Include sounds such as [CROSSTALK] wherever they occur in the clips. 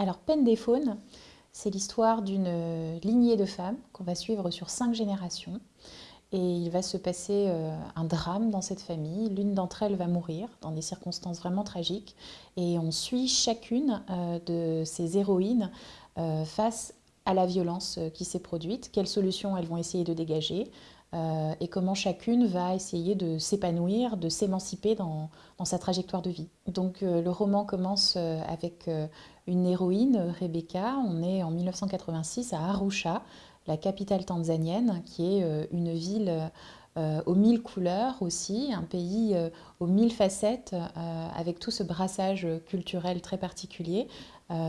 Alors, Peine des Faunes, c'est l'histoire d'une lignée de femmes qu'on va suivre sur cinq générations. Et il va se passer euh, un drame dans cette famille. L'une d'entre elles va mourir dans des circonstances vraiment tragiques. Et on suit chacune euh, de ces héroïnes euh, face à la violence qui s'est produite, quelles solutions elles vont essayer de dégager, et comment chacune va essayer de s'épanouir, de s'émanciper dans, dans, sa trajectoire de vie. Donc le roman commence avec une héroïne, Rebecca. On est en 1986 à Arusha, la capitale tanzanienne, qui est euh, une ville euh, aux mille couleurs aussi, un pays euh, aux mille facettes, avec tout ce brassage culturel très particulier,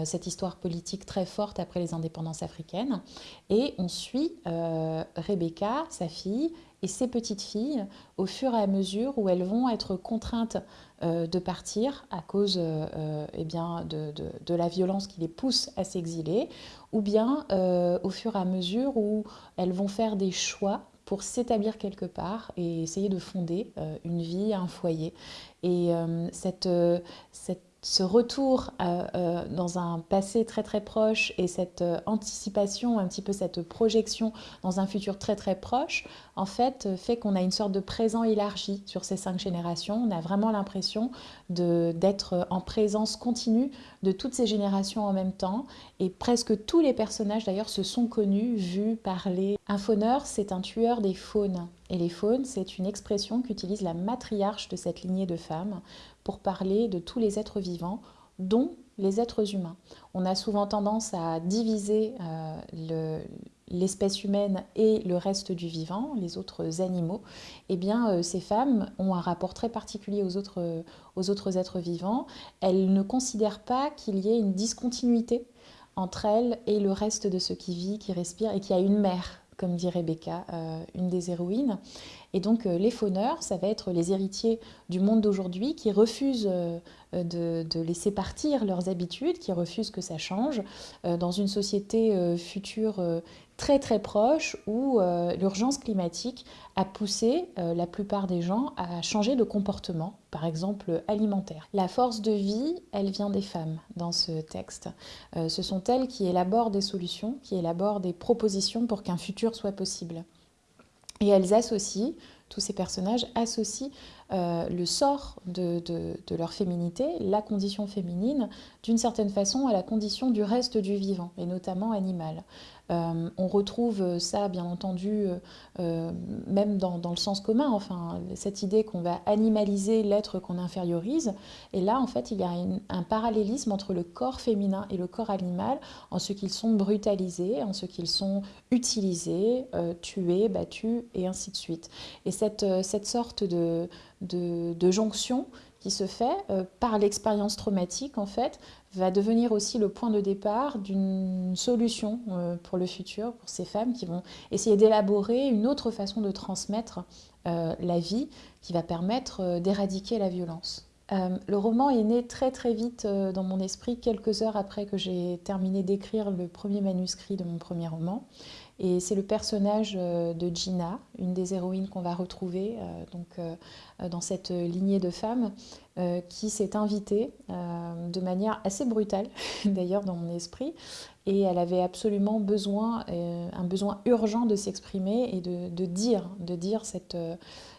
cette histoire politique très forte après les indépendances africaines. Et on suit Rebecca, sa fille, et ses petites filles au fur et à mesure où elles vont être contraintes euh, de partir à cause euh, eh bien, de, de, la violence qui les pousse à s'exiler, ou bien euh, au fur et à mesure où elles vont faire des choix pour s'établir quelque part et essayer de fonder une vie, un foyer. Et cette, cette ce retour euh, euh, dans un passé très très proche et cette euh, anticipation, un petit peu cette projection dans un futur très très proche, en fait, fait qu'on a une sorte de présent élargi sur ces cinq générations. On a vraiment l'impression d'être en présence continue de toutes ces générations en même temps. Et presque tous les personnages d'ailleurs se sont connus, vus, parlés. Un fauneur, c'est un tueur des faunes. Et les faunes, c'est une expression qu'utilise la matriarche de cette lignée de femmes pour parler de tous les êtres vivants, dont les êtres humains. On a souvent tendance à diviser euh, l'espèce humaine et le reste du vivant, les autres animaux. Eh bien, euh, ces femmes ont un rapport très particulier aux autres, aux autres êtres vivants. Elles ne considèrent pas qu'il y ait une discontinuité entre elles et le reste de ce qui vit, qui respire et qui a une mère comme dit Rebecca, euh, une des héroïnes. Et donc euh, les fauneurs, ça va être les héritiers du monde d'aujourd'hui qui refusent euh, de, laisser partir leurs habitudes, qui refusent que ça change, dans une société future très très proche où euh, l'urgence climatique a poussé euh, la plupart des gens à changer de comportement, par exemple alimentaire. La force de vie, elle vient des femmes dans ce texte. Euh, ce sont elles qui élaborent des solutions, qui élaborent des propositions pour qu'un futur soit possible. Et elles associent, tous ces personnages associent le sort de, leur féminité, la condition féminine, d'une certaine façon à la condition du reste du vivant, et notamment animal. Euh, on retrouve ça, bien entendu, euh, euh, même dans, le sens commun, enfin, cette idée qu'on va animaliser l'être qu'on infériorise. Et là, en fait, il y a un parallélisme entre le corps féminin et le corps animal, en ce qu'ils sont brutalisés, en ce qu'ils sont utilisés, tués, battus, et ainsi de suite. Et cette sorte de, de jonction qui se fait par l'expérience traumatique, en fait, va devenir aussi le point de départ d'une solution euh, pour le futur, pour ces femmes qui vont essayer d'élaborer une autre façon de transmettre euh, la vie qui va permettre euh, d'éradiquer la violence. le roman est né très très vite dans mon esprit, quelques heures après que j'ai terminé d'écrire le premier manuscrit de mon premier roman. Et c'est le personnage euh, de Gina, une des héroïnes qu'on va retrouver euh, donc, euh, dans cette lignée de femmes, qui s'est invitée de manière assez brutale, [LAUGHS] d'ailleurs dans mon esprit, et elle avait absolument besoin, un besoin urgent de s'exprimer et de, dire, de dire cette,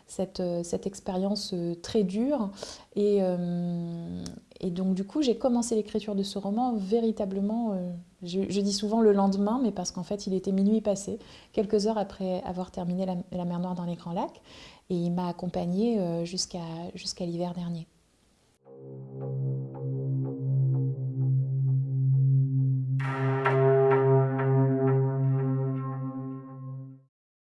cette, cette expérience très dure. Et, et donc du coup, j'ai commencé l'écriture de ce roman véritablement, euh, je, dis souvent le lendemain, mais parce qu'en fait, il était minuit passé, quelques heures après avoir terminé La, mer Noire dans les Grands Lacs, et il m'a accompagnée euh, jusqu'à l'hiver dernier.